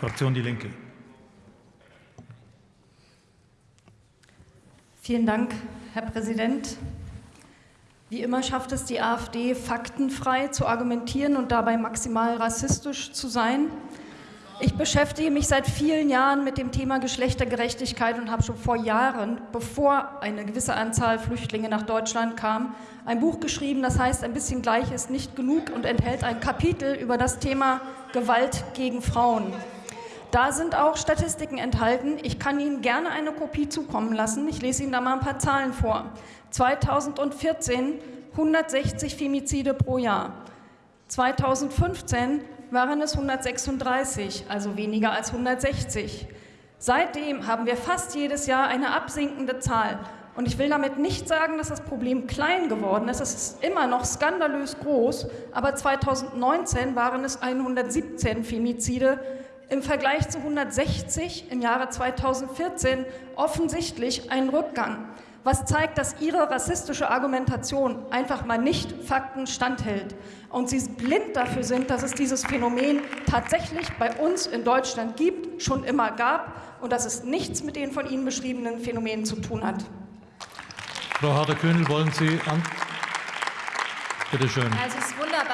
Fraktion Die Linke. Vielen Dank, Herr Präsident. Wie immer schafft es die AfD, faktenfrei zu argumentieren und dabei maximal rassistisch zu sein. Ich beschäftige mich seit vielen Jahren mit dem Thema Geschlechtergerechtigkeit und habe schon vor Jahren, bevor eine gewisse Anzahl Flüchtlinge nach Deutschland kam, ein Buch geschrieben, das heißt Ein bisschen gleich ist nicht genug und enthält ein Kapitel über das Thema Gewalt gegen Frauen. Da sind auch Statistiken enthalten. Ich kann Ihnen gerne eine Kopie zukommen lassen. Ich lese Ihnen da mal ein paar Zahlen vor. 2014 160 Femizide pro Jahr. 2015 waren es 136, also weniger als 160. Seitdem haben wir fast jedes Jahr eine absinkende Zahl. Und ich will damit nicht sagen, dass das Problem klein geworden ist. Es ist immer noch skandalös groß. Aber 2019 waren es 117 Femizide im Vergleich zu 160 im Jahre 2014 offensichtlich ein Rückgang, was zeigt, dass Ihre rassistische Argumentation einfach mal nicht Fakten standhält und Sie blind dafür sind, dass es dieses Phänomen tatsächlich bei uns in Deutschland gibt, schon immer gab und dass es nichts mit den von Ihnen beschriebenen Phänomenen zu tun hat. Frau Harder-Kühnel, wollen Sie an? Bitte schön. Also es wundert